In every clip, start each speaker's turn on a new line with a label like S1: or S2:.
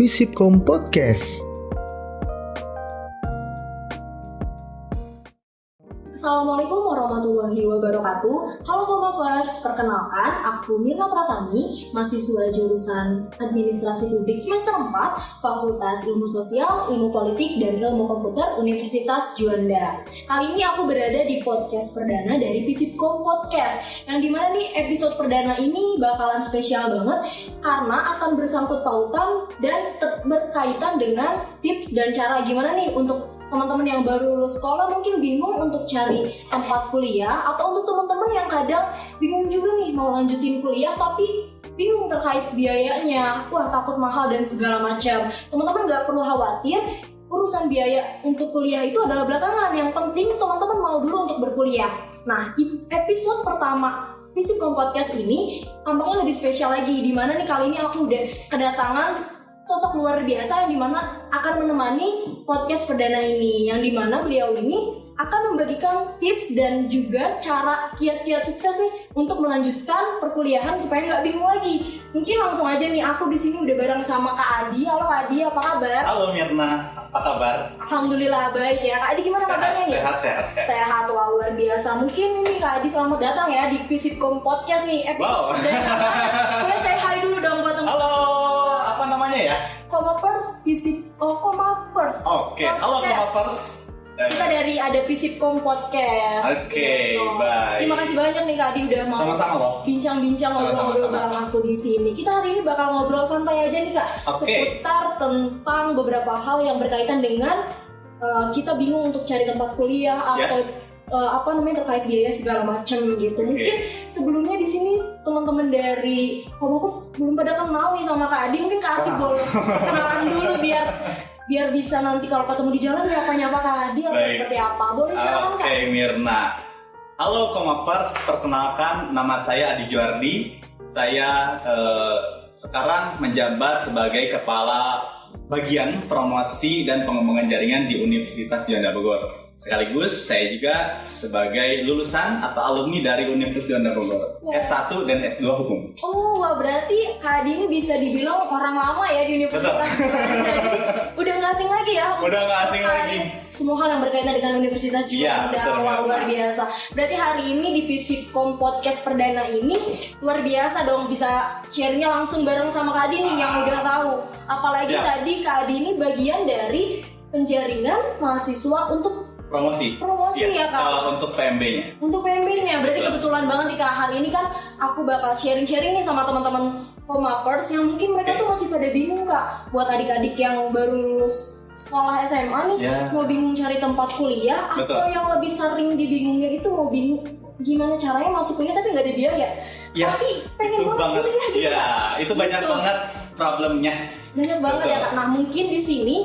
S1: Visipkom Podcast.
S2: Warahmatullahi wabarakatuh. Halo Komavers, perkenalkan aku Mirna Pratami Mahasiswa jurusan Administrasi Publik semester 4 Fakultas Ilmu Sosial, Ilmu Politik, dan Ilmu Komputer Universitas Juanda. Kali ini aku berada di podcast perdana dari Visipkom Podcast Yang di mana nih episode perdana ini bakalan spesial banget Karena akan bersangkut pautan dan berkaitan dengan tips dan cara gimana nih untuk teman-teman yang baru lulus sekolah mungkin bingung untuk cari tempat kuliah atau untuk teman-teman yang kadang bingung juga nih mau lanjutin kuliah tapi bingung terkait biayanya. Wah takut mahal dan segala macam. Teman-teman nggak perlu khawatir urusan biaya untuk kuliah itu adalah belakangan. Yang penting teman-teman mau dulu untuk berkuliah. Nah episode pertama Visipkom Podcast ini tampaknya lebih spesial lagi di mana nih kali ini aku udah kedatangan sosok luar biasa yang di mana akan menemani podcast perdana ini yang di mana beliau ini akan membagikan tips dan juga cara kiat-kiat sukses nih untuk melanjutkan perkuliahan supaya nggak bingung lagi. Mungkin langsung aja nih aku di sini udah bareng sama Kak Adi. Halo Kak Adi, apa kabar?
S3: Halo Mirna, apa kabar?
S2: Alhamdulillah baik ya. Kak Adi gimana
S3: sehat,
S2: kabarnya nih?
S3: Sehat, sehat, sehat.
S2: Sehat, wah luar biasa. Mungkin ini Kak Adi selamat datang ya di Visipkom Podcast nih episode
S3: Wow.
S2: perdana. Boleh saya hai dulu dong buat teman
S3: Halo, namanya ya?
S2: Komapers Visip oh Komapers.
S3: Oke, halo
S2: Podcast.
S3: Komapers.
S2: Kita dari ada Visipkom Podcast.
S3: Oke,
S2: Gitu.
S3: baik.
S2: Terima kasih banyak nih Kak Adi udah mau
S3: Sama-sama loh.
S2: bincang-bincang ngobrol-ngobrol
S3: sama.
S2: bareng aku di sini. Kita hari ini bakal ngobrol santai aja nih Kak,
S3: Oke.
S2: seputar tentang beberapa hal yang berkaitan dengan uh, kita bingung untuk cari tempat kuliah
S3: Ya.
S2: atau uh, apa namanya terkait biaya segala macam gitu.
S3: Oke.
S2: Mungkin sebelumnya di sini teman-teman dari Komopers belum pada kenal nih sama Kak Adi. Mungkin Kak Adi
S3: Wah.
S2: boleh kenalan dulu biar biar bisa nanti kalau ketemu di jalan nyapa-nyapa Kak Adi atau
S3: Baik.
S2: seperti apa. Boleh silakan
S3: Oke. Mirna. Halo Komapers, perkenalkan nama saya Adi Juardi. Saya eh, sekarang menjabat sebagai kepala bagian promosi dan pengembangan jaringan di Universitas Juanda Bogor. Sekaligus saya juga sebagai lulusan atau alumni dari Universitas Juanda Bogor,
S2: Wah.
S3: S1 dan S2 Hukum.
S2: Oh, wah berarti Kak ini bisa dibilang orang lama ya di Universitas Juanda. Jadi udah nggak asing lagi ya.
S3: Udah nggak asing
S2: terkait
S3: lagi.
S2: Semua hal yang berkaitan dengan Universitas Juanda.
S3: betul,
S2: Wah, luar biasa. Berarti hari ini di Visipkom Podcast perdana ini luar biasa dong bisa share-nya langsung bareng sama Kak Adi nih yang udah tahu. Apalagi
S3: Siap.
S2: tadi Kak Adi ini bagian dari penjaringan mahasiswa untuk
S3: Promosi.
S2: Promosi ya, Kak?
S3: eh, untuk PMB-nya.
S2: untuk PMB-nya berarti
S3: Betul.
S2: kebetulan banget kak hari ini kan aku bakal sharing-sharing nih sama teman-teman komapers yang mungkin mereka
S3: Oke.
S2: tuh masih pada bingung kak buat adik-adik yang baru lulus sekolah SMA nih
S3: Ya.
S2: mau bingung cari tempat kuliah atau
S3: Betul.
S2: yang lebih sering dibingungin itu mau bingung gimana caranya masuk kuliah tapi nggak ada biaya
S3: Ya,
S2: tapi pengen banget
S3: banget.
S2: kuliah gitu
S3: Ya, itu banyak
S2: Gitu.
S3: banget problemnya.
S2: banyak banget
S3: Betul.
S2: ya kak nah mungkin di sini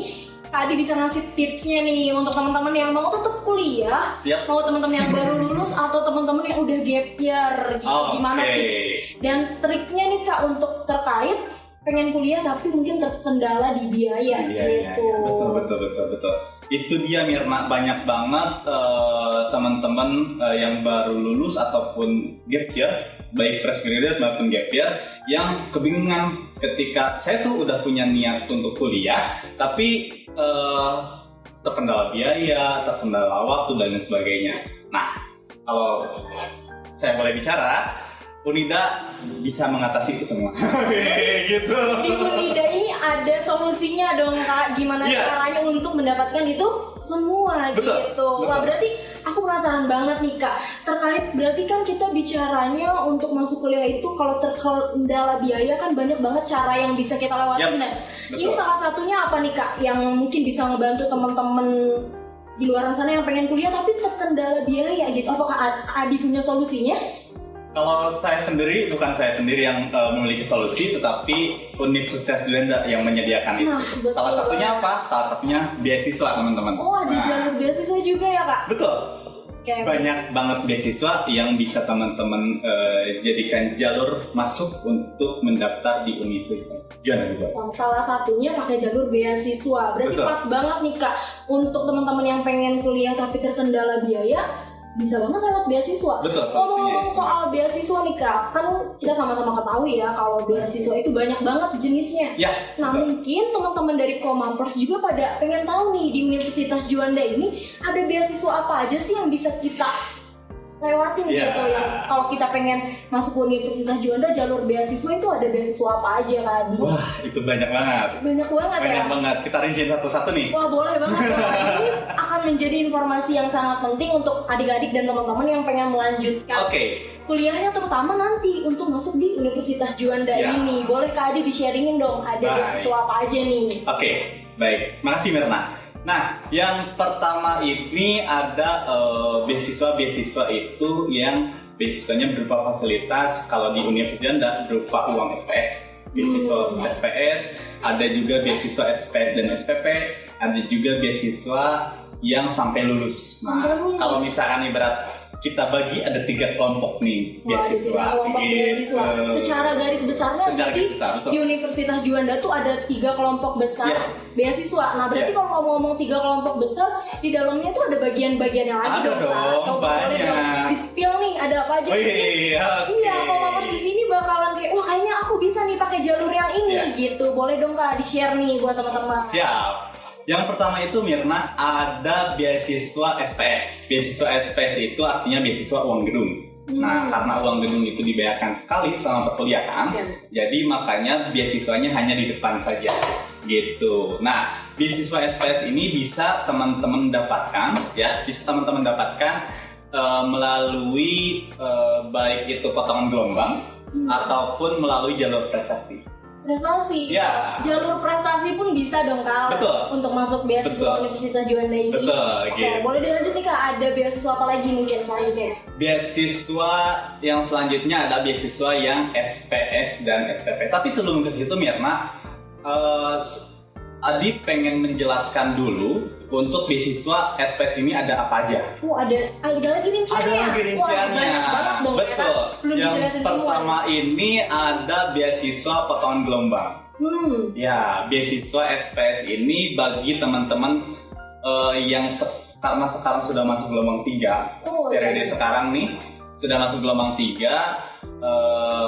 S2: Adi bisa ngasih tipsnya nih untuk teman-teman yang mau tetap kuliah
S3: Siap.
S2: mau teman-teman yang baru lulus atau teman-teman yang udah gap year gitu
S3: Oke.
S2: gimana tips dan triknya nih kak untuk terkait pengen kuliah tapi mungkin terkendala di biaya
S3: Iya, iya,
S2: gitu
S3: iya. betul, betul, betul, betul. Itu dia Mirna banyak banget eh, teman-teman eh, yang baru lulus ataupun gap year, baik fresh graduate maupun gap year, yang kebingungan ketika saya tuh udah punya niat untuk kuliah, tapi eh, terkendala biaya, terkendala waktu dan lain sebagainya. Nah, kalau saya boleh bicara, Unida bisa mengatasi itu semua. gitu.
S2: di Unida ini ada solusinya dong kak gimana
S3: Iya.
S2: caranya untuk mendapatkan itu semua
S3: Betul,
S2: gitu wah
S3: betul.
S2: berarti aku penasaran banget nih kak terkait berarti kan kita bicaranya untuk masuk kuliah itu kalau terkendala biaya kan banyak banget cara yang bisa kita lewatin
S3: Yaps,
S2: dan
S3: betul.
S2: ini salah satunya apa nih kak yang mungkin bisa ngebantu teman-teman di luar sana yang pengen kuliah tapi terkendala biaya gitu apakah Ad- Adi punya solusinya
S3: Kalau saya sendiri, bukan saya sendiri yang uh, memiliki solusi, tetapi Universitas Juanda yang menyediakan itu.
S2: Nah, betul.
S3: Salah satunya apa? Salah satunya beasiswa, teman-teman.
S2: oh ada
S3: Nah,
S2: jalur beasiswa juga ya kak
S3: Betul.
S2: Oke,
S3: Banyak banget beasiswa yang bisa teman-teman uh, jadikan jalur masuk untuk mendaftar di Universitas Juanda juga.
S2: Wah, salah satunya pakai jalur beasiswa. Berarti
S3: Betul.
S2: pas banget nih kak untuk teman-teman yang pengen kuliah tapi terkendala biaya, bisa banget lewat beasiswa.
S3: Betul,
S2: Ngomong-ngomong
S3: itu.
S2: soal beasiswa nih kak, kan kita sama-sama ketahui ya kalau beasiswa itu banyak banget jenisnya.
S3: Ya,
S2: Nah
S3: betul.
S2: mungkin teman-teman dari Komampers juga pada pengen tahu nih di Universitas Juanda ini ada beasiswa apa aja sih yang bisa kita lewatin
S3: Iya.
S2: gitu yang kalau kita pengen masuk ke Universitas Juanda jalur beasiswa itu ada beasiswa apa aja Adi?
S3: Wah, itu banyak banget.
S2: Banyak banget ya.
S3: Banyak banget. Kita rinciin satu-satu nih.
S2: Wah boleh banget. Ini akan menjadi informasi yang sangat penting untuk adik-adik dan teman-teman yang pengen melanjutkan
S3: Oke,
S2: kuliahnya terutama nanti untuk masuk di Universitas Juanda
S3: Siap.
S2: ini. Boleh Kak Adi di-sharingin dong ada beasiswa apa aja nih?
S3: Oke, baik. Makasih Mirna. Nah, yang pertama ini ada eh, beasiswa-beasiswa itu yang beasiswanya berupa fasilitas kalau di Universitas Janda berupa uang SPS. Beasiswa
S2: Hmm.
S3: SPS, ada juga beasiswa SPS dan SPP, ada juga beasiswa yang sampai lulus. Nah,
S2: Sampai lulus.
S3: kalau misalkan ibarat kita bagi ada tiga kelompok nih
S2: Wah,
S3: beasiswa.
S2: kelompok
S3: gitu.
S2: beasiswa. Secara garis besarnya
S3: Secara
S2: jadi
S3: garis besar, betul.
S2: di Universitas Juanda tuh ada tiga kelompok besar
S3: Iya.
S2: beasiswa. Nah berarti
S3: Iya.
S2: kalau ngomong-ngomong tiga kelompok besar di dalamnya tuh ada bagian-bagiannya lagi
S3: Ada
S2: dong,
S3: dong,
S2: Coba
S3: banyak.
S2: dong di spill nih ada apa aja?
S3: Oh
S2: Mungkin
S3: iya, oke.
S2: Iya, kalau Mampers di sini bakalan kayak wah kayaknya aku bisa nih pakai jalur yang ini
S3: Iya.
S2: gitu. Boleh dong kak di share nih buat teman-teman.
S3: Siap. Yang pertama itu Mirna ada beasiswa SPS. Beasiswa SPS itu artinya beasiswa uang gedung. Nah,
S2: Hmm.
S3: karena uang gedung itu dibayarkan sekali selama perkuliahan,
S2: Iya.
S3: jadi makanya beasiswanya hanya di depan saja. Gitu. Nah, beasiswa SPS ini bisa teman-teman dapatkan, ya, bisa teman-teman dapatkan eh, melalui eh, baik itu potongan gelombang
S2: Hmm.
S3: ataupun melalui jalur prestasi.
S2: Prestasi.
S3: Ya.
S2: Jalur prestasi pun bisa dong kak.
S3: Betul.
S2: Untuk masuk beasiswa
S3: Betul.
S2: Universitas Juanda ini.
S3: Betul,
S2: Oke,
S3: gitu.
S2: boleh dilanjut nih kak. Ada beasiswa apa lagi mungkin selanjutnya?
S3: Beasiswa yang selanjutnya ada beasiswa yang SPS dan SPP. Tapi sebelum ke situ Mirna, eh, s- Adi pengen menjelaskan dulu untuk beasiswa SPS ini ada apa aja.
S2: Oh ada, ah, ada lagi rinciannya.
S3: Ada lagi rinciannya.
S2: Wah banyak banget dong.
S3: Betul.
S2: Ya, kan? Belum
S3: yang pertama
S2: semua.
S3: ini ada beasiswa potongan gelombang.
S2: Hmm.
S3: Ya, beasiswa SPS ini bagi teman-teman eh, yang se- karena sekarang sudah masuk gelombang 3
S2: Oh,
S3: periode
S2: iya.
S3: sekarang nih sudah masuk gelombang 3 eh,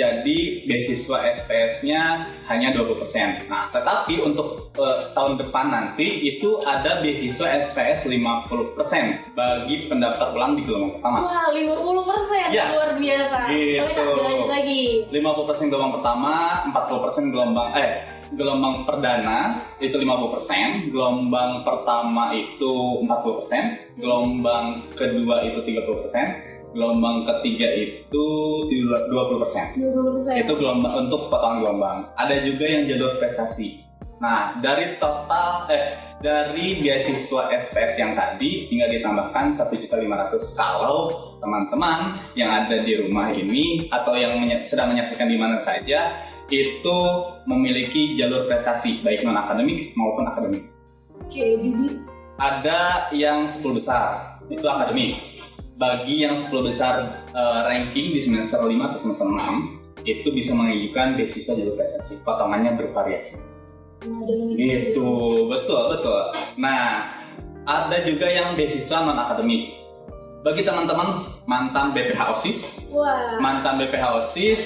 S3: jadi beasiswa SPS-nya hanya 20%. Nah, tetapi untuk eh, tahun depan nanti itu ada beasiswa SPS 50% bagi pendaftar ulang di gelombang pertama.
S2: Wah 50 persen
S3: Ya.
S2: luar biasa.
S3: Gitu.
S2: Boleh lagi.
S3: 50% gelombang pertama, 40% gelombang eh gelombang perdana itu 50%, gelombang pertama itu 40%, gelombang kedua itu 30%, gelombang ketiga itu 20%.
S2: 20 persen.
S3: Itu gelombang untuk potongan gelombang. Ada juga yang jalur prestasi. Nah, dari total eh dari beasiswa SPS yang tadi tinggal ditambahkan 1.500 kalau teman-teman yang ada di rumah ini atau yang menye- sedang menyaksikan di mana saja itu memiliki jalur prestasi baik non akademik maupun akademik.
S2: Oke, jadi
S3: Ada yang 10 besar itu akademik. Bagi yang 10 besar eh, ranking di semester 5 atau semester 6 itu bisa mengajukan beasiswa jalur prestasi. Potongannya bervariasi.
S2: lagi.
S3: Gitu, betul betul. Nah, ada juga yang beasiswa non akademik. Bagi teman-teman mantan BPH OSIS,
S2: Wah.
S3: mantan BPH OSIS,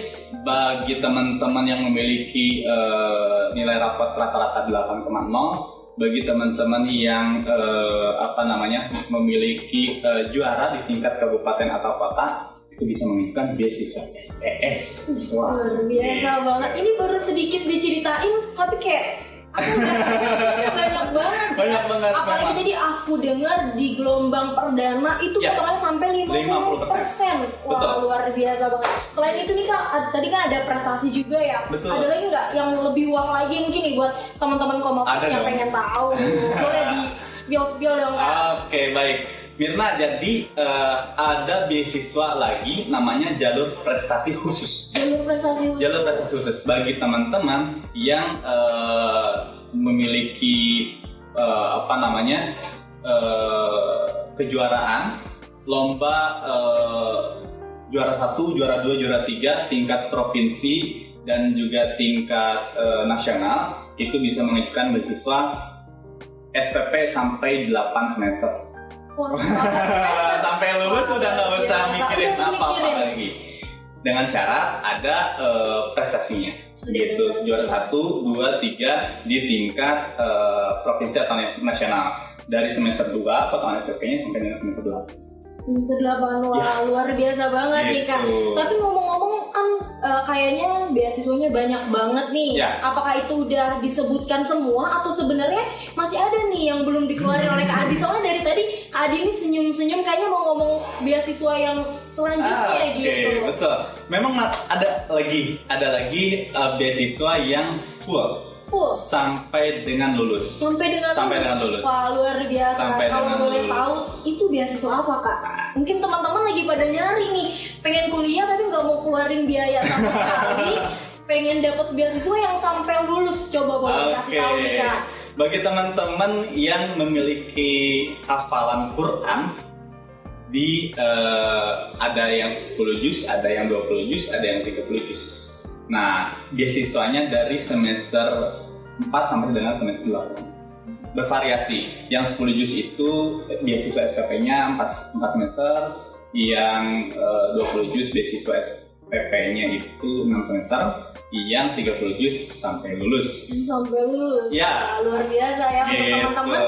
S3: bagi teman-teman yang memiliki eh, nilai rapot rata-rata 8,0, bagi teman-teman yang eh, apa namanya memiliki eh, juara di tingkat kabupaten atau kota, itu bisa mengajukan beasiswa SPS. Wah,
S2: Luar biasa banget. Ini baru sedikit diceritain, tapi kayak banyak banget. ya.
S3: Banyak banget,
S2: Apalagi
S3: memang.
S2: tadi aku dengar di gelombang perdana itu
S3: Ya.
S2: potongannya sampai 50 persen. Wah
S3: Betul.
S2: luar biasa banget. Selain itu nih kak, ad- tadi kan ada prestasi juga ya.
S3: Betul.
S2: Ada lagi nggak yang lebih wah lagi mungkin nih buat teman-teman
S3: Ada
S2: yang
S3: dong.
S2: pengen tahu. Boleh di spill spill dong kak.
S3: Oke baik, Mirna. Jadi eh, ada beasiswa lagi namanya jalur prestasi khusus.
S2: Jalur prestasi khusus.
S3: Jalur prestasi khusus bagi teman-teman yang eh, memiliki eh, apa namanya eh, kejuaraan lomba eh, juara satu, juara dua, juara tiga tingkat provinsi dan juga tingkat eh, nasional itu bisa mengajukan beasiswa SPP sampai 8 semester. Sampai lulus
S2: Wah,
S3: udah nggak
S2: luar
S3: usah
S2: biasa.
S3: mikirin apa-apa lagi dengan syarat ada eh, prestasinya gitu juara satu dua tiga di tingkat eh, provinsi atau nasional dari semester 2 potongan SPP-nya sampai dengan semester 2
S2: Semester 8 wah luar biasa banget nih kak.
S3: Ya. Gitu.
S2: Tapi ngomong-ngomong eh, kayaknya beasiswanya banyak banget nih.
S3: Ya.
S2: Apakah itu udah disebutkan semua atau sebenarnya masih ada nih yang belum dikeluarin oleh Kak Adi? Soalnya dari tadi Kak Adi ini senyum-senyum kayaknya mau ngomong beasiswa yang selanjutnya
S3: Ah, Oke,
S2: gitu.
S3: betul. Memang ma- ada lagi, ada lagi eh, beasiswa yang full
S2: Full.
S3: sampai dengan lulus.
S2: Sampai dengan
S3: Sampai
S2: lulus.
S3: dengan lulus.
S2: Wah luar biasa.
S3: Sampai
S2: Kalau
S3: dengan
S2: boleh
S3: lulus.
S2: tahu itu beasiswa apa kak? Mungkin teman-teman lagi pada nyari nih, pengen kuliah tapi nggak mau keluarin biaya sama sekali, pengen dapat beasiswa yang sampai lulus. Coba boleh kasih
S3: Oke.
S2: tahu nih kak.
S3: Bagi teman-teman yang memiliki hafalan Quran di eh, ada yang 10 juz, ada yang 20 juz, ada yang 30 juz. Nah, beasiswanya dari semester 4 sampai dengan semester 8. Bervariasi. Yang 10 juz itu eh, beasiswa SPP-nya 4, 4 semester, yang eh, 20 juz beasiswa SPP-nya itu 6 semester, yang 30 juz sampai lulus.
S2: Sampai lulus.
S3: Ya.
S2: Wah, luar biasa ya untuk
S3: Gitu.
S2: teman-teman.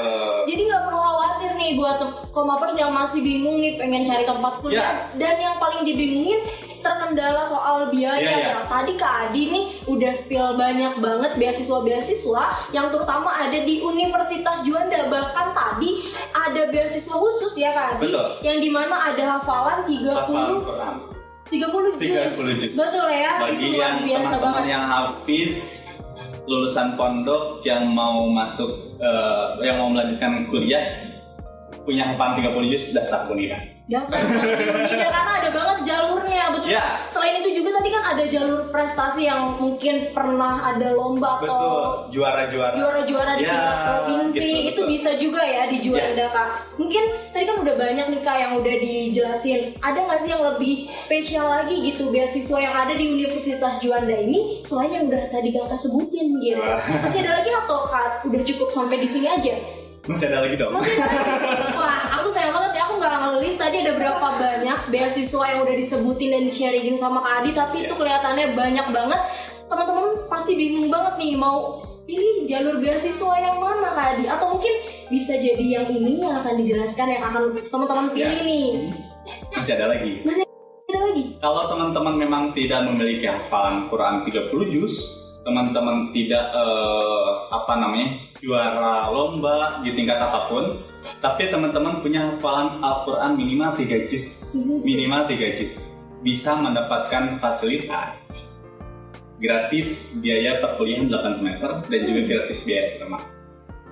S2: Jadi nggak perlu khawatir nih buat komapers yang masih bingung nih pengen cari tempat kuliah
S3: Ya.
S2: dan yang paling dibingungin terkendala soal biaya
S3: iya.
S2: ya. Tadi Kak Adi nih udah spill banyak banget beasiswa-beasiswa yang terutama ada di Universitas Juanda bahkan tadi ada beasiswa khusus ya Kak Adi
S3: Betul.
S2: yang di mana ada hafalan 30
S3: Hafalan Quran.
S2: 30 juz.
S3: 30 juz.
S2: Betul ya,
S3: Bagi
S2: itu luar
S3: yang
S2: biasa
S3: teman-teman
S2: banget.
S3: yang hafiz lulusan pondok yang mau masuk eh, yang mau melanjutkan kuliah punya hafalan 30 juz daftar kuliah.
S2: Daftar Unida karena ada banget jalurnya betul.
S3: Ya.
S2: Selain itu juga tadi kan ada jalur prestasi yang mungkin pernah ada lomba atau
S3: Betul, juara-juara.
S2: juara-juara di
S3: Ya,
S2: tingkat provinsi
S3: gitu,
S2: itu
S3: betul. Ya.
S2: bisa juga ya di Juanda kak. Mungkin tadi kan udah banyak nih kak yang udah dijelasin. Ada nggak sih yang lebih spesial lagi gitu beasiswa yang ada di Universitas Juanda ini selain yang udah tadi kakak sebutin gitu.
S3: Wah.
S2: Masih ada lagi atau kak udah cukup sampai di sini aja?
S3: Masih ada lagi dong.
S2: Masih ada lagi? Wah, aku sayang banget ya, aku nggak ngelis tadi ada berapa banyak beasiswa yang udah disebutin dan di-sharingin sama Kak Adi, tapi itu kelihatannya banyak banget. Teman-teman pasti bingung banget nih mau pilih jalur beasiswa yang mana Kak Adi? Atau mungkin bisa jadi yang ini yang akan dijelaskan yang akan teman-teman pilih
S3: Ya.
S2: nih.
S3: Masih ada lagi.
S2: Ada lagi?
S3: Kalau teman-teman memang tidak memiliki hafalan Quran 30 juz, teman-teman tidak eh, apa namanya juara lomba di tingkat apa pun, tapi teman-teman punya hafalan Al-Quran minimal 3 juz, minimal 3 juz, bisa mendapatkan fasilitas gratis biaya perkuliahan 8 semester dan juga gratis biaya asrama.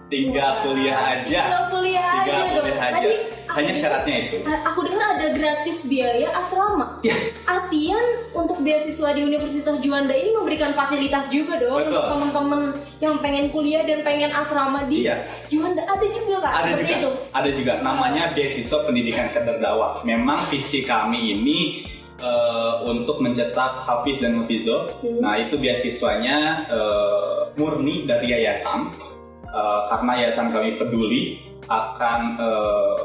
S3: Tinggal kuliah aja,
S2: Tinggal kuliah aja
S3: tinggal
S2: dong.
S3: kuliah aja.
S2: Tadi
S3: Hanya syaratnya itu.
S2: Aku dengar ada gratis biaya asrama.
S3: Ya.
S2: Artian untuk beasiswa di Universitas Juanda ini memberikan fasilitas juga dong
S3: Betul.
S2: untuk teman-teman yang pengen kuliah dan pengen asrama di
S3: Iya.
S2: Juanda. Ada juga kak
S3: ada
S2: seperti
S3: juga
S2: itu.
S3: ada juga namanya beasiswa pendidikan kader dakwah memang visi kami ini eh, untuk mencetak hafiz dan hafizoh
S2: Hmm.
S3: nah itu beasiswanya eh, murni dari yayasan Eh, karena yayasan kami peduli akan eh,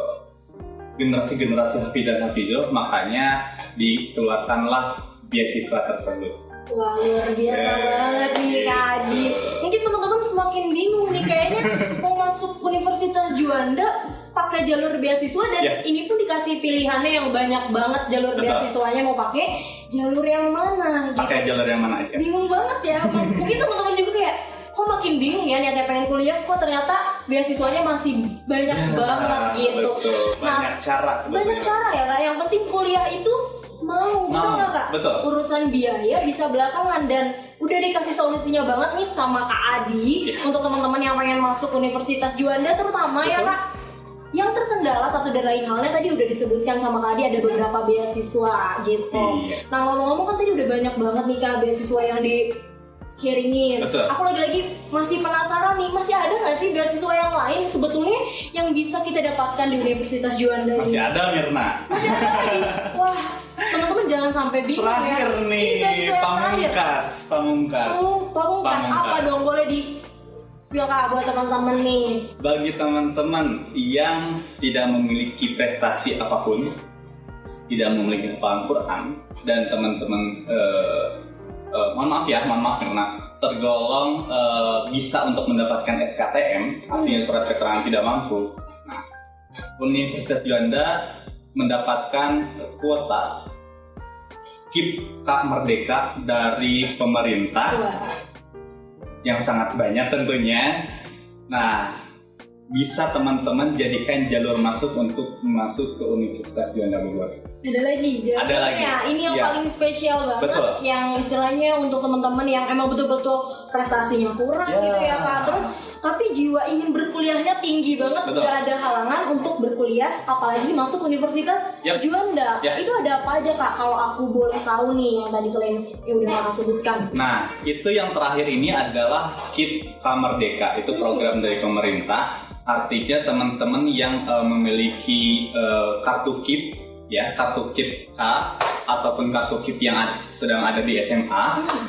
S3: generasi-generasi hafiz dan hafizoh makanya dikeluarkanlah beasiswa tersebut
S2: Wah luar biasa
S3: Eh,
S2: banget nih Kak Adi. Mungkin teman-teman semakin bingung nih kayaknya mau masuk Universitas Juanda pakai jalur beasiswa dan
S3: Ya.
S2: ini pun dikasih pilihannya yang banyak banget jalur
S3: Betul.
S2: beasiswanya mau pakai jalur yang mana gitu.
S3: pakai jalur yang mana aja
S2: bingung banget ya mungkin teman-teman juga kayak kok makin bingung ya niatnya pengen kuliah kok ternyata beasiswanya masih banyak banget
S3: Nah,
S2: gitu
S3: betul.
S2: Nah,
S3: banyak cara
S2: banyak
S3: sebetulnya
S2: cara ya kak yang penting kuliah itu mau
S3: Mau,
S2: nggak kak
S3: betul.
S2: urusan biaya bisa belakangan dan udah dikasih solusinya banget nih sama kak Adi
S3: Iya.
S2: untuk teman-teman yang pengen masuk Universitas Juanda terutama ya
S3: Betul.
S2: kak yang terkendala satu dan lain halnya tadi udah disebutkan sama Kak Adi ada beberapa beasiswa gitu.
S3: Iya.
S2: Nah ngomong-ngomong kan tadi udah banyak banget nih kak beasiswa yang di sharingin.
S3: Betul.
S2: Aku lagi-lagi masih penasaran nih masih ada nggak sih beasiswa yang lain sebetulnya yang bisa kita dapatkan di Universitas Juanda ini?
S3: masih ada Mirna
S2: Masih ada lagi. Wah teman-teman jangan sampai bingung
S3: terakhir
S2: ya.
S3: nih pamungkas pamungkas
S2: Pamung- Pamungkas
S3: Pamungkas.
S2: apa dong boleh di spill kak buat teman-teman nih.
S3: Bagi teman-teman yang tidak memiliki prestasi apa pun, tidak memiliki hafalan Quran, dan teman-teman eh, mohon maaf ya, mohon maaf karena tergolong eh, bisa untuk mendapatkan SKTM, artinya surat keterangan tidak mampu. Nah, Universitas Juanda mendapatkan kuota KIP Kak Merdeka dari pemerintah yang sangat banyak tentunya. Nah, bisa teman-teman jadikan jalur masuk untuk masuk ke Universitas Juanda Bogor.
S2: ada lagi jalurnya.
S3: Ada lagi.
S2: Ini yang
S3: Iya.
S2: paling spesial banget.
S3: Betul.
S2: Yang istilahnya untuk teman-teman yang emang betul-betul prestasinya kurang
S3: Ya.
S2: gitu ya kak. Terus tapi jiwa ingin berkuliahnya tinggi banget,
S3: Betul.
S2: nggak ada halangan untuk berkuliah, apalagi masuk Universitas
S3: Yap.
S2: Juanda.
S3: Ya.
S2: Itu ada apa aja kak? Kalau aku boleh tahu nih yang tadi selain yang udah kakak sebutkan.
S3: Nah, itu yang terakhir ini adalah KIP Kamerdeka. Itu program dari pemerintah. Artinya teman-teman yang eh, memiliki eh, kartu KIP ya, kartu KIP K ataupun kartu KIP yang ada- sedang ada di SMA
S2: Hmm.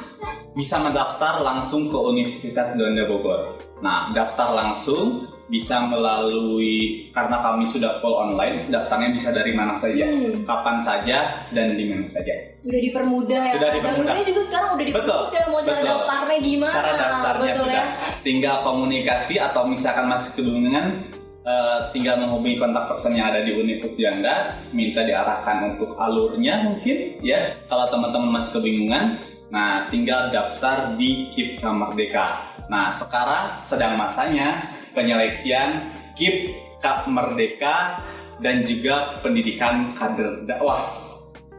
S3: bisa mendaftar langsung ke Universitas Juanda Bogor. Nah, daftar langsung bisa melalui karena kami sudah full online, daftarnya bisa dari mana saja,
S2: Hmm.
S3: kapan saja dan di mana saja.
S2: Udah dipermudah ya.
S3: Sudah dipermudah.
S2: Jalurnya juga sekarang udah
S3: Betul,
S2: dipermudah. Mau cara
S3: betul.
S2: daftarnya gimana?
S3: Cara daftarnya
S2: Betul
S3: sudah
S2: ya.
S3: tinggal komunikasi atau misalkan masih kebingungan eh, tinggal menghubungi kontak person yang ada di Universitas Juanda, minta diarahkan untuk alurnya mungkin ya. Kalau teman-teman masih kebingungan, nah tinggal daftar di KIP Merdeka. Nah, sekarang sedang masanya penyeleksian KIP Kak Merdeka dan juga pendidikan kader dakwah.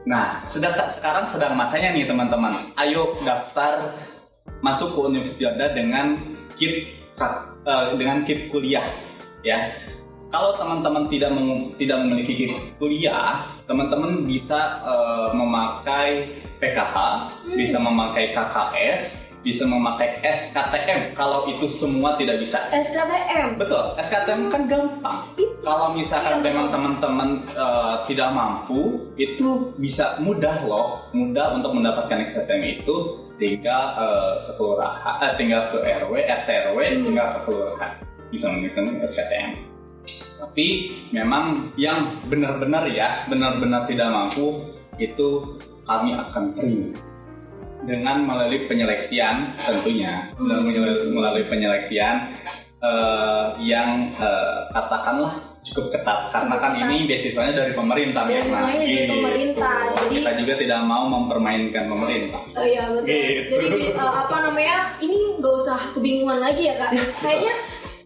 S3: Nah, sedang sekarang sedang masanya nih teman-teman. Ayo daftar masuk ke Universitas dengan KIP ka- eh, dengan KIP kuliah ya. Kalau teman-teman tidak tidak memiliki KIP kuliah, teman-teman bisa eh, memakai PKH, bisa memakai KKS, bisa memakai SKTM. Kalau itu semua tidak bisa.
S2: SKTM.
S3: Betul, SKTM kan gampang. Kalau misalkan
S2: Iya,
S3: memang teman-teman eh, tidak mampu, itu bisa mudah loh, mudah untuk mendapatkan SKTM itu tinggal eh, ke kelurahan, eh, tinggal ke RW, RT RW,
S2: Hmm.
S3: tinggal ke kelurahan bisa menggunakan SKTM. Tapi memang yang benar-benar ya, benar-benar tidak mampu itu kami akan terima dengan melalui penyeleksian tentunya dan melalui, penyeleksian eh, yang eh, katakanlah cukup ketat karena kan ini beasiswanya dari pemerintah.
S2: Beasiswanya dari
S3: Gitu.
S2: pemerintah, jadi-
S3: kita juga tidak mau mempermainkan pemerintah
S2: Oh iya betul.
S3: Gitu.
S2: Jadi uh, apa namanya? Ini nggak usah kebingungan lagi ya kak. Kayaknya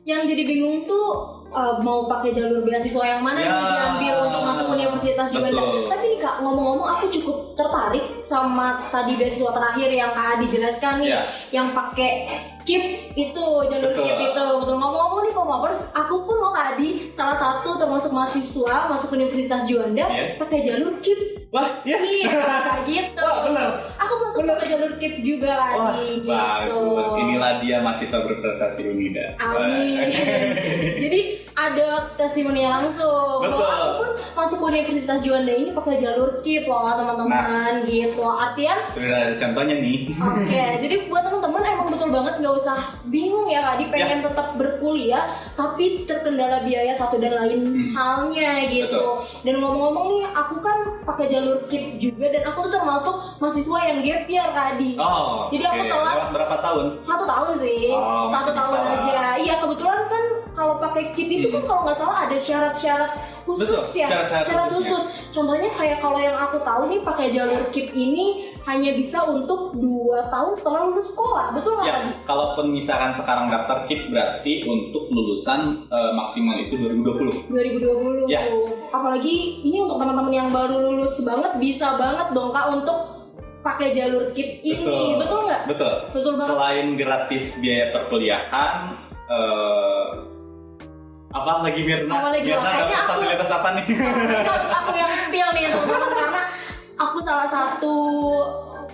S2: yang jadi bingung tuh uh, mau pakai jalur beasiswa yang mana
S3: Ya.
S2: nih diambil untuk masuk Universitas Juanda.
S3: Betul.
S2: Tapi nih kak ngomong-ngomong aku cukup tertarik sama tadi beasiswa terakhir yang kak Adi jelaskan nih,
S3: Ya.
S2: yang pakai KIP itu jalur
S3: Betul.
S2: KIP itu betul ngomong-ngomong nih komapers aku pun loh kak Adi salah satu termasuk mahasiswa masuk Universitas Juanda
S3: Iya.
S2: pakai jalur KIP
S3: wah ya
S2: Iya, gitu.
S3: Wah, bener.
S2: Aku masuk
S3: Bener.
S2: ke jalur KIP juga
S3: Wah,
S2: tadi gitu.
S3: bagus. Inilah dia mahasiswa berprestasi Unida.
S2: Amin. Jadi ada testimoni langsung.
S3: Betul.
S2: Bahwa aku pun masuk Universitas Juanda ini pakai jalur KIP loh teman-teman gitu. Artian
S3: Sudah ada contohnya nih.
S2: Oke, jadi buat teman-teman emang betul banget nggak usah bingung ya Kak,
S3: Ya.
S2: pengen tetap berkuliah tapi terkendala biaya satu dan lain
S3: Hmm.
S2: halnya gitu.
S3: Betul.
S2: Dan ngomong-ngomong nih, aku kan pakai jalur KIP juga dan aku tuh termasuk mahasiswa yang gap year tadi.
S3: Oh,
S2: Jadi aku
S3: oke.
S2: telat.
S3: Berapa tahun?
S2: Satu tahun sih,
S3: Oh,
S2: satu tahun
S3: bisa
S2: aja. Iya kebetulan kan kalau pakai KIP itu kan
S3: Hmm.
S2: kalau nggak salah ada syarat-syarat khusus
S3: Betul,
S2: ya,
S3: syarat-syarat
S2: khusus. Contohnya kayak kalau yang aku tahu nih pakai jalur KIP ini hanya bisa untuk dua tahun setelah lulus sekolah, betul nggak
S3: Ya,
S2: tadi?
S3: kalaupun misalkan sekarang daftar KIP berarti untuk lulusan eh, maksimal itu 2020.
S2: 2020.
S3: Ya.
S2: Apalagi ini untuk teman-teman yang baru lulus banget bisa banget dong kak untuk pakai jalur KIP ini,
S3: Betul.
S2: betul nggak?
S3: Betul.
S2: Betul banget.
S3: Selain gratis biaya perkuliahan, eh, apa lagi Mirna?
S2: Apa lagi?
S3: Mirna
S2: Kayaknya aku-
S3: fasilitas apa nih?
S2: Harus aku yang spill nih teman-teman karena aku salah satu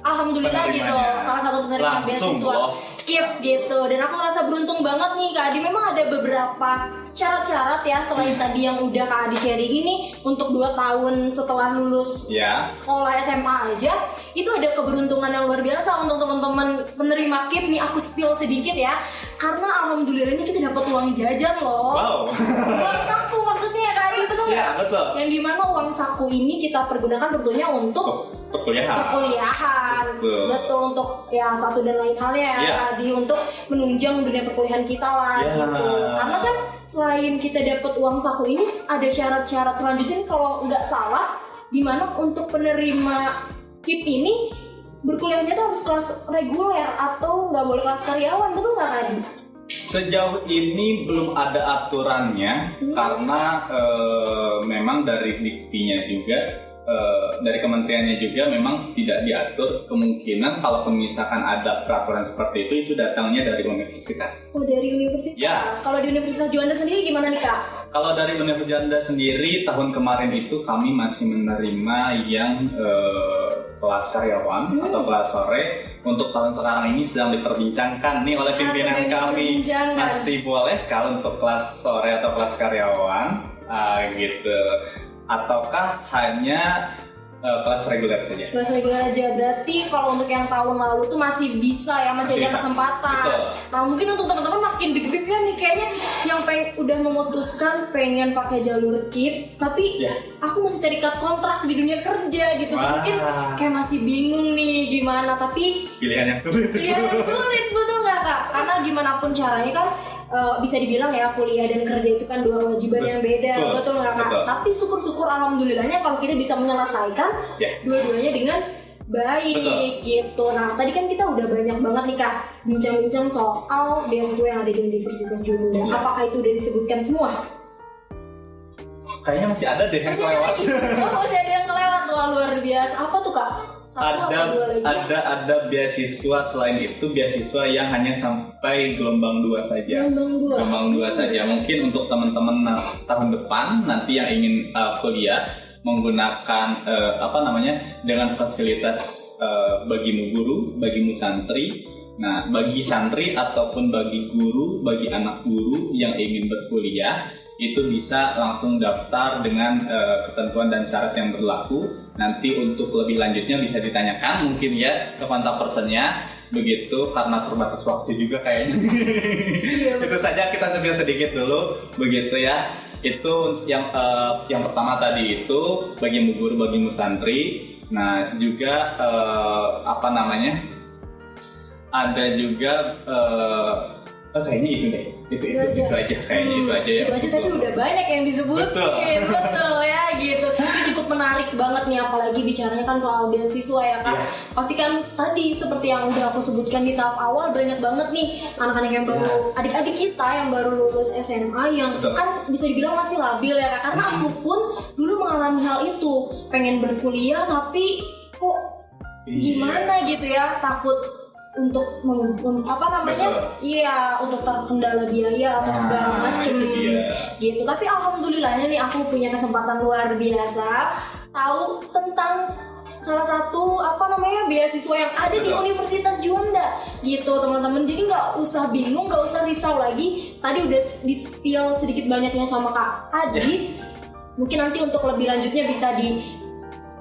S2: alhamdulillah gitu salah satu penerima beasiswa
S3: loh.
S2: KIP gitu dan aku merasa beruntung banget nih Kak Adi memang ada beberapa syarat-syarat ya
S3: Hmm.
S2: selain tadi yang udah Kak Adi sharing ini untuk 2 tahun setelah lulus
S3: ya.
S2: sekolah SMA aja itu ada keberuntungan yang luar biasa untuk teman-teman penerima KIP nih aku spill sedikit ya karena alhamdulillahnya kita dapat uang jajan loh.
S3: Wow.
S2: Uang saku maksudnya ya Kak Adi, betul
S3: ya betul.
S2: Yang di mana uang saku ini kita pergunakan tentunya untuk
S3: Perkuliahan.
S2: perkuliahan
S3: Betul.
S2: betul untuk ya satu dan lain halnya ya
S3: Iya.
S2: tadi untuk menunjang dunia perkuliahan kita lah
S3: Iya.
S2: gitu karena kan selain kita dapat uang saku ini ada syarat-syarat selanjutnya kalau nggak salah di mana untuk penerima KIP ini berkuliahnya tuh harus kelas reguler atau nggak boleh kelas karyawan betul nggak tadi
S3: Sejauh ini belum ada aturannya
S2: Hmm.
S3: karena eh, memang dari diktinya juga eh, dari kementeriannya juga memang tidak diatur kemungkinan kalau misalkan ada peraturan seperti itu itu datangnya dari universitas.
S2: oh dari universitas
S3: Ya.
S2: kalau di Universitas Juanda sendiri gimana nih kak
S3: Kalau dari Universitas Juanda sendiri tahun kemarin itu kami masih menerima yang eh, kelas karyawan
S2: Hmm.
S3: atau kelas sore. Untuk tahun sekarang ini sedang diperbincangkan nih oleh pimpinan
S2: sedang
S3: kami masih boleh kalau untuk kelas sore atau kelas karyawan ah, gitu ataukah hanya eh, kelas reguler saja?
S2: kelas reguler aja berarti kalau untuk yang tahun lalu tuh masih bisa ya masih,
S3: Masih
S2: ada kesempatan
S3: Betul.
S2: Nah mungkin untuk teman-teman makin deg-degan nih kayaknya yang pengen udah memutuskan pengen pakai jalur KIP tapi
S3: Ya.
S2: aku masih terikat kontrak di dunia kerja gitu
S3: Wah.
S2: mungkin kayak masih bingung nih gimana tapi
S3: Pilihan yang sulit.
S2: ya sulit betul nggak kak karena gimana pun caranya kan eh, bisa dibilang ya kuliah dan kerja itu kan dua kewajiban yang beda
S3: Betul.
S2: betul nggak kak
S3: Betul.
S2: tapi syukur-syukur alhamdulillahnya kalau kita bisa menyelesaikan
S3: Ya.
S2: dua-duanya dengan baik
S3: Betul.
S2: gitu. Nah tadi kan kita udah banyak banget nih kak bincang-bincang soal beasiswa yang ada di Universitas Juanda.
S3: Ya.
S2: Apakah itu udah disebutkan semua?
S3: Kayaknya masih ada deh yang
S2: Masih ada
S3: kelewat.
S2: lagi. Oh masih ada yang kelewat Wah, luar biasa. Apa tuh kak? Satu
S3: ada ada ada beasiswa selain itu beasiswa yang hanya sampai gelombang dua saja.
S2: Gelombang dua.
S3: Gelombang dua saja. Mungkin untuk teman-teman na- tahun depan nanti yang ingin uh, kuliah menggunakan uh, apa namanya dengan fasilitas uh, bagimu guru, bagimu santri. Nah, bagi santri ataupun bagi guru, bagi anak guru yang ingin berkuliah itu bisa langsung daftar dengan uh, ketentuan dan syarat yang berlaku. Nanti untuk lebih lanjutnya bisa ditanyakan mungkin ya ke kontak personnya begitu karena terbatas waktu juga kayaknya.
S2: Iya,
S3: itu saja kita sebut sedikit dulu begitu ya. Itu yang eh, yang pertama tadi itu bagimu guru, bagimu santri. Nah, juga eh, apa namanya? Ada juga eh, oh, kayaknya itu deh. Itu itu,
S2: Itu
S3: itu,
S2: aja.
S3: kayaknya
S2: Hmm,
S3: itu aja ya.
S2: Itu aja tapi udah banyak yang disebutin.
S3: Betul.
S2: Betul ya gitu. Ini cukup menarik banget nih apalagi bicaranya kan soal beasiswa ya kak.
S3: Iya.
S2: Pasti kan tadi seperti yang udah aku sebutkan di tahap awal banyak banget nih anak-anak yang baru adik-adik kita yang baru lulus SMA yang
S3: Iya. Betul.
S2: kan bisa dibilang masih labil ya kak. Karena aku pun dulu mengalami hal itu pengen berkuliah tapi kok
S3: Iya.
S2: gimana gitu ya takut untuk mem- mem- apa namanya? Iya untuk terkendala biaya atau
S3: Nah,
S2: segala macem
S3: itu dia.
S2: gitu. Tapi alhamdulillahnya nih aku punya kesempatan luar biasa. Tahu tentang salah satu apa namanya beasiswa yang ada di. Universitas Juanda gitu teman-teman. Jadi nggak usah bingung nggak usah risau lagi. Tadi udah di spill sedikit banyaknya sama kak Adi. Mungkin nanti untuk lebih lanjutnya bisa di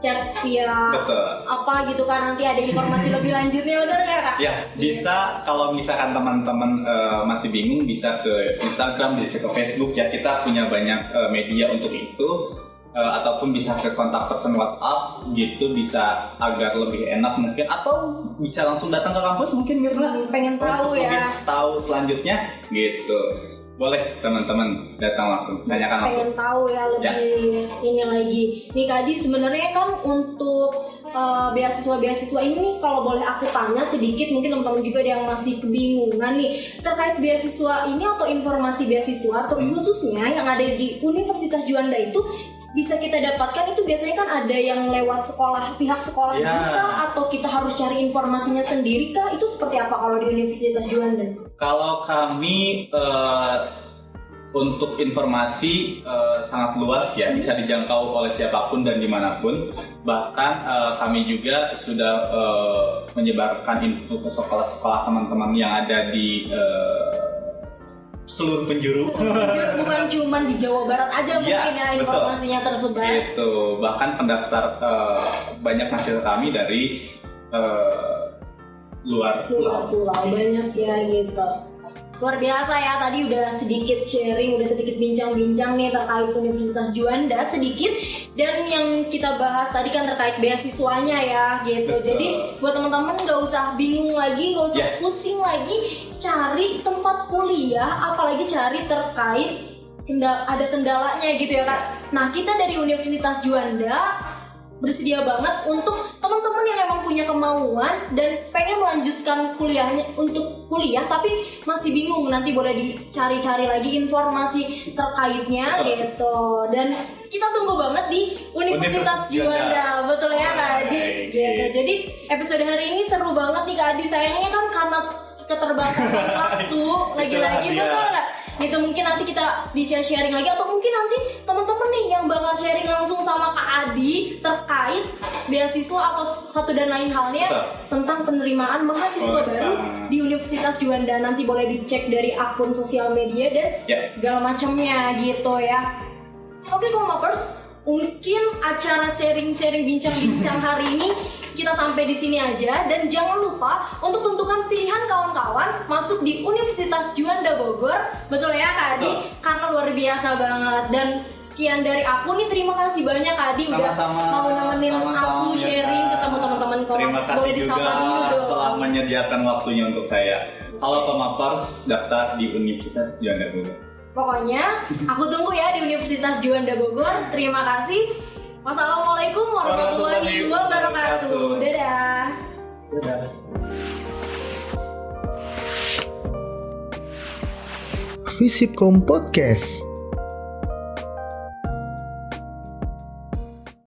S2: chat via
S3: Betul.
S2: apa gitu kan nanti ada informasi lebih lanjutnya benar nggak kak?
S3: Ya, bisa kalau misalkan teman-teman eh, masih bingung bisa ke Instagram, bisa ke Facebook ya. Kita punya banyak eh, media untuk itu Eh, ataupun bisa ke kontak person WhatsApp gitu bisa agar lebih enak mungkin atau bisa langsung datang ke kampus mungkin Mirna
S2: Hmm, pengen tahu ya.
S3: tahu selanjutnya gitu. Boleh teman-teman datang langsung tanyakan langsung.
S2: pengen tahu ya lebih ini lagi nih Kadi sebenarnya kan untuk uh, beasiswa-beasiswa ini kalau boleh aku tanya sedikit mungkin teman-teman juga ada yang masih kebingungan nih terkait beasiswa ini atau informasi beasiswa
S3: Hmm.
S2: terkhususnya yang ada di Universitas Juanda itu bisa kita dapatkan itu biasanya kan ada yang lewat sekolah pihak sekolah
S3: Ya.
S2: kita atau kita harus cari informasinya sendiri kah itu seperti apa kalau di Universitas Juanda?
S3: Kalau kami eh, untuk informasi eh, sangat luas ya, bisa dijangkau oleh siapa pun dan di mana pun. Bahkan eh, kami juga sudah eh, menyebarkan info ke sekolah-sekolah teman-teman yang ada di eh, seluruh penjuru.
S2: bukan cuma di Jawa Barat aja
S3: Iya,
S2: mungkin ya
S3: betul.
S2: informasinya tersebar.
S3: Itu bahkan pendaftar eh, banyak mahasiswa kami dari eh, luar
S2: Pulau
S3: pulau.
S2: pulau banyak ya gitu. Luar biasa ya tadi udah sedikit sharing, udah sedikit bincang-bincang nih terkait Universitas Juanda sedikit dan yang kita bahas tadi kan terkait beasiswanya ya gitu.
S3: Betul.
S2: Jadi buat teman-teman nggak usah bingung lagi, nggak usah
S3: Ya.
S2: pusing lagi cari tempat kuliah, apalagi cari terkait kendala, ada kendalanya gitu ya kak. Nah kita dari Universitas Juanda bersedia banget untuk teman-teman yang emang punya kemauan dan pengen melanjutkan kuliahnya untuk kuliah tapi masih bingung nanti boleh dicari-cari lagi informasi terkaitnya gitu. Dan kita tunggu banget di Universitas
S3: Universitas
S2: Juanda. Betul ya Kak Adi? Gitu. Jadi episode hari ini seru banget nih Kak Adi. Sayangnya kan karena keterbatasan waktu lagi-lagi betul nggak gitu mungkin nanti kita bisa sharing lagi atau mungkin nanti teman-teman nih yang bakal sharing langsung sama Kak Adi terkait beasiswa atau satu dan lain halnya
S3: Betul.
S2: tentang penerimaan mahasiswa
S3: Boleh
S2: baru di Universitas Juanda nanti boleh dicek dari akun sosial media dan
S3: Ya.
S2: segala macamnya gitu ya. Oke Komapers, mungkin acara sharing-sharing bincang-bincang hari ini kita sampai di sini aja dan jangan lupa untuk tentukan pilihan kawan-kawan masuk di Universitas Juanda Bogor. Betul ya Kak Adi?
S3: Betul.
S2: Karena luar biasa banget dan sekian dari aku nih terima kasih banyak Kak Adi udah mau nemenin aku
S3: ya,
S2: sharing ketemu teman-teman
S3: Terima kasih
S2: Boleh
S3: juga
S2: dulu
S3: telah menyediakan waktunya untuk saya. Halo Pemapers, daftar di Universitas Juanda Bogor.
S2: Pokoknya aku tunggu ya di Universitas Juanda Bogor. Terima kasih. Wassalamualaikum
S3: warahmatullahi
S2: wabarakatuh.
S3: wabarakatuh.
S2: Dadah.
S3: Dadah.
S1: Visipkom Podcast.